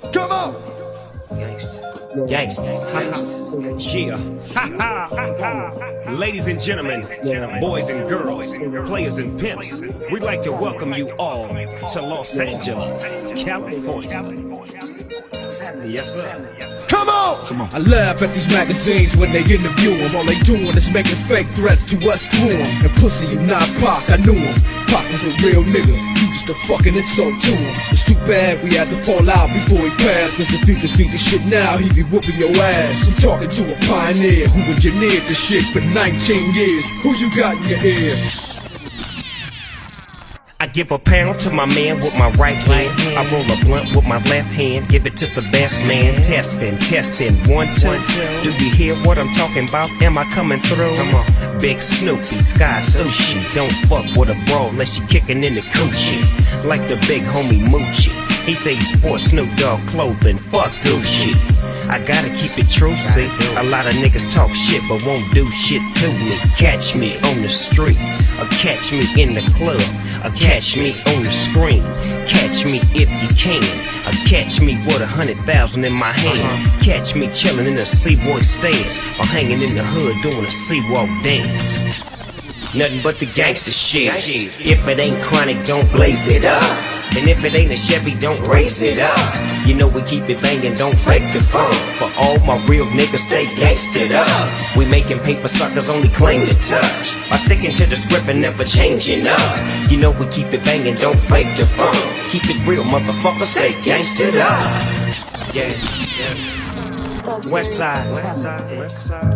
Come on! Gangsta. Gangsta. Yeah. Ladies and gentlemen, boys and girls, players and pimps, we'd like to welcome you all to Los Angeles, California. Yes, sir. Come on! Come on. I laugh at these magazines when they interview him. All they doing is making fake threats to us through him. And pussy, you not Pac, I knew him. Pac was a real nigga. You just a fucking insult to him. It's too bad we had to fall out before he passed. Cause if he could see this shit now, he'd be whooping your ass. I'm talking to a pioneer who engineered the shit for 19 years. Who you got in your ear? I give a pound to my man with my right hand. I roll a blunt with my left hand. Give it to the best man. Testing, testing, one, two. Do you hear what I'm talking about? Am I coming through? Come on. Big Snoopy, Sky Sushi. Don't fuck with a bro unless you kicking in the coochie. Like the big homie Moochie. He say he sports Snoop Dogg clothing. Fuck Gucci. I gotta keep it true, see. A lot of niggas talk shit but won't do shit to me. Catch me on the streets, or catch me in the club, or catch me on the screen. Catch me if you can, or catch me with a hundred thousand in my hand. Uh-huh. Catch me chillin' in the Seaboy stairs, or hanging in the hood doing a C-Walk dance. Nothing but the gangster shit. If it ain't chronic, don't blaze it up. And if it ain't a Chevy, don't raise it up. You know we keep it banging, don't fake the fun. For all my real niggas, stay gangstered up. We making paper suckers only claim to touch. By sticking to the script and never changing up. You know we keep it banging, don't fake the fun. Keep it real, motherfucker, stay gangstered up. Yeah. West side. West side. West side.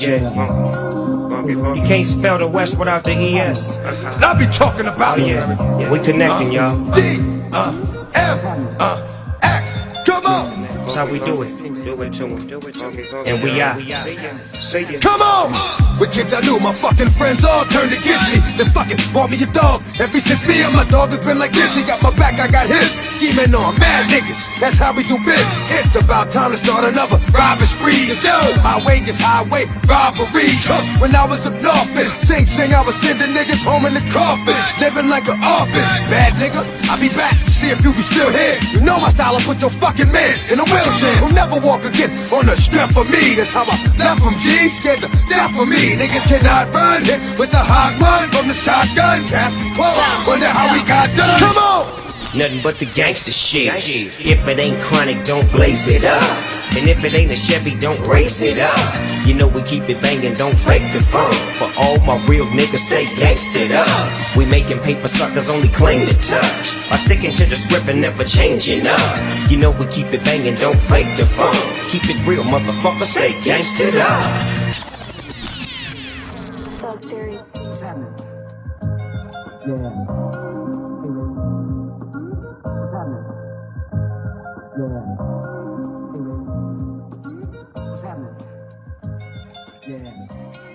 Yeah. uh, You can't spell the West without the ES. I be talking about Oh yeah, we connecting, y'all. D, uh, F, uh, how we do it. Do it to 'em. Do it to 'em. And we out. See ya. Come on! With kids I knew, my fucking friends all turned against me. Then fucking bought me a dog. Ever since me and my dog has been like this, he got my back, I got his. Scheming on mad niggas, that's how we do biz. It's about time to start another robbery spree. Yo, my way is highway robbery. Huh, When I was up north, and sing sing, I was sending niggas home in the coffin, living like an orphan. Bad nigga, I'll be back, see if you be still here. You know my style, I put your fucking man in a wheelchair. Who'll never walk again on the strength of me. That's how I left from G, scared to death of me. Niggas cannot run, hit with the hot one from the shotgun. Cast is wonder how we got done. Come on! Nothing but the gangster shit. If it ain't chronic, don't blaze it up. And if it ain't a Chevy, don't race it up. You know we keep it banging, don't fake the fun. For all my real niggas, stay gangstered up. We making paper suckers only claim to touch. By sticking to the script and never changing up. You know we keep it banging, don't fake the fun. Keep it real, motherfucker, stay gangstered up. Thug Theory. What's happening? Yeah. Yeah.